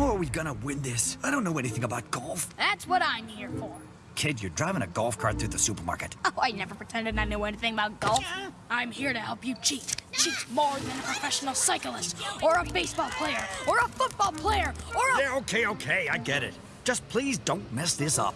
How are we gonna win this? I don't know anything about golf. That's what I'm here for. Kid, you're driving a golf cart through the supermarket. Oh, I never pretended I knew anything about golf. I'm here to help you cheat. Cheat more than a professional cyclist, or a baseball player, or a football player, or a... Yeah, okay, okay, I get it. Just please don't mess this up.